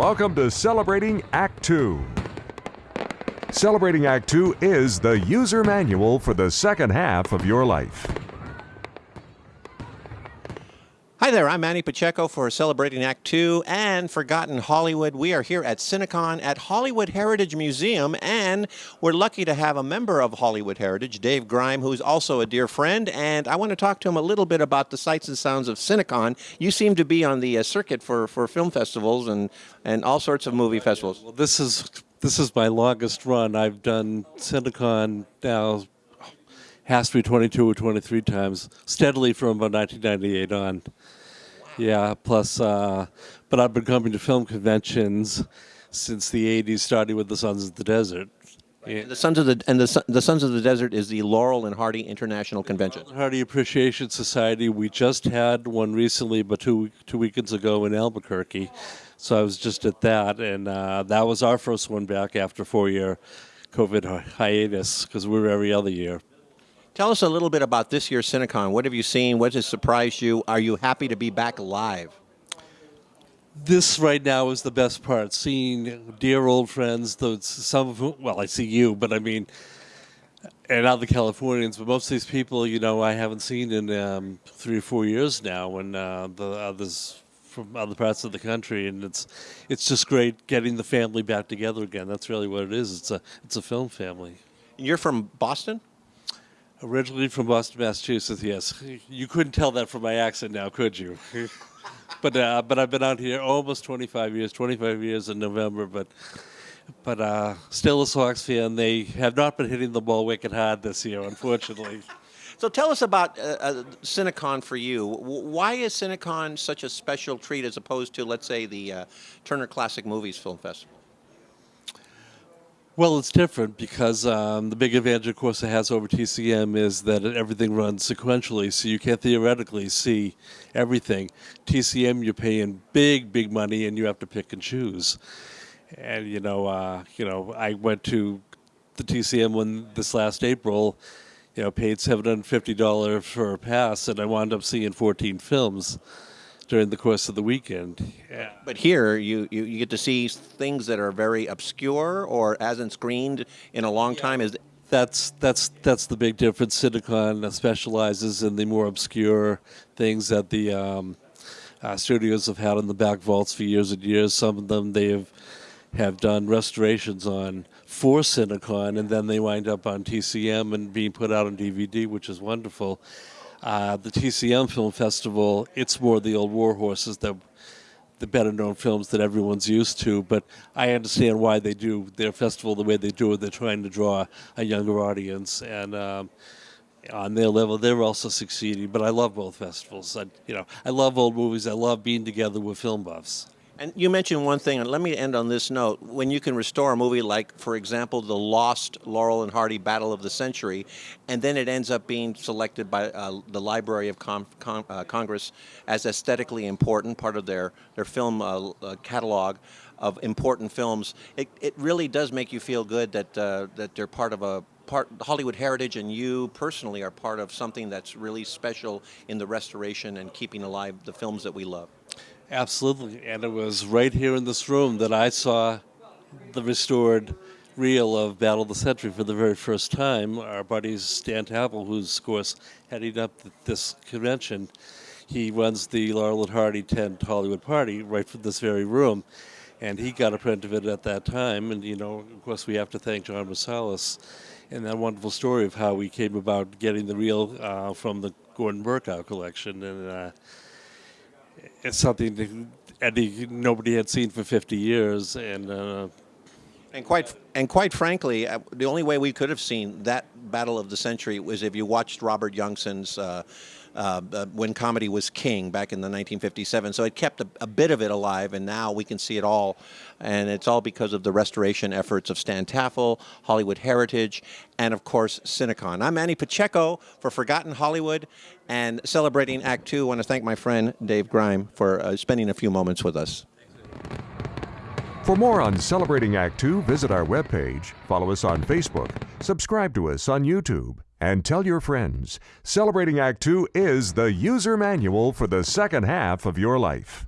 Welcome to Celebrating Act Two. Celebrating Act Two is the user manual for the second half of your life. Hi there, I'm Manny Pacheco for Celebrating Act Two and Forgotten Hollywood. We are here at Cinecon at Hollywood Heritage Museum, and we're lucky to have a member of Hollywood Heritage, Dave Grime, who's also a dear friend. And I want to talk to him a little bit about the sights and sounds of Cinecon. You seem to be on the uh, circuit for, for film festivals and, and all sorts of movie festivals. Well, this is this is my longest run. I've done Cinecon now has to be 22 or 23 times steadily from about 1998 on. Yeah, plus, uh, but I've been coming to film conventions since the 80s, starting with the Sons of the Desert. Yeah. The Sons of the and the, the Sons of the Desert is the Laurel and Hardy International Convention. Hardy Appreciation Society. We just had one recently, but two two weekends ago in Albuquerque. So I was just at that, and uh, that was our first one back after four year COVID hiatus because we were every other year. Tell us a little bit about this year's Cinecon. What have you seen? What has surprised you? Are you happy to be back live? This right now is the best part. Seeing dear old friends, those some of whom, well, I see you, but I mean, and other Californians, but most of these people, you know, I haven't seen in um, three or four years now, and uh, the others from other parts of the country, and it's it's just great getting the family back together again. That's really what it is. It's a it's a film family. You're from Boston? Originally from Boston, Massachusetts. Yes, you couldn't tell that from my accent now, could you? but uh, but I've been out here almost 25 years. 25 years in November, but but uh, still a Sox fan. They have not been hitting the ball wicked hard this year, unfortunately. So tell us about uh, uh, Cinecon for you. Why is Cinecon such a special treat as opposed to, let's say, the uh, Turner Classic Movies Film Festival? Well, it's different because um, the big advantage, of course, it has over TCM is that everything runs sequentially, so you can theoretically see everything. TCM, you're paying big, big money, and you have to pick and choose. And you know, uh, you know, I went to the TCM when this last April, you know, paid seven hundred fifty dollars for a pass, and I wound up seeing fourteen films during the course of the weekend. Yeah. But here, you, you, you get to see things that are very obscure or hasn't screened in a long time. Is That's that's that's the big difference. Cinecon specializes in the more obscure things that the um, uh, studios have had in the back vaults for years and years. Some of them they have have done restorations on for Cinecon, and then they wind up on TCM and being put out on DVD, which is wonderful. Uh, the TCM Film Festival, it's more the old war horses that the better known films that everyone's used to, but I understand why they do their festival the way they do it. They're trying to draw a younger audience, and um, on their level, they're also succeeding. But I love both festivals. I, you know, I love old movies. I love being together with film buffs. And you mentioned one thing, and let me end on this note. When you can restore a movie like, for example, the lost Laurel and Hardy Battle of the Century, and then it ends up being selected by uh, the Library of Con- Con- uh, Congress as aesthetically important, part of their, their film uh, uh, catalog of important films, it, it really does make you feel good that, uh, that they're part of a part Hollywood heritage and you personally are part of something that's really special in the restoration and keeping alive the films that we love. Absolutely, and it was right here in this room that I saw the restored reel of Battle of the Century for the very first time. Our buddy Stan Taffel, who's of course heading up this convention, he runs the Laurel and Hardy 10 Hollywood Party right from this very room, and he got a print of it at that time. And you know, of course, we have to thank John Rosales and that wonderful story of how we came about getting the reel uh, from the Gordon Berkow collection, and uh, it's something that Eddie nobody had seen for 50 years, and. Uh, And quite and quite frankly, uh, the only way we could have seen that battle of the century was if you watched Robert Youngson's uh, uh, uh, when comedy was king back in the 1957. So it kept a, a bit of it alive, and now we can see it all, and it's all because of the restoration efforts of Stan Taffel, Hollywood Heritage, and of course Cinecon. I'm Manny Pacheco for Forgotten Hollywood, and celebrating Act Two. I want to thank my friend Dave Grime for uh, spending a few moments with us. For more on Celebrating Act Two, visit our webpage, follow us on Facebook, subscribe to us on YouTube, and tell your friends. Celebrating Act Two is the user manual for the second half of your life.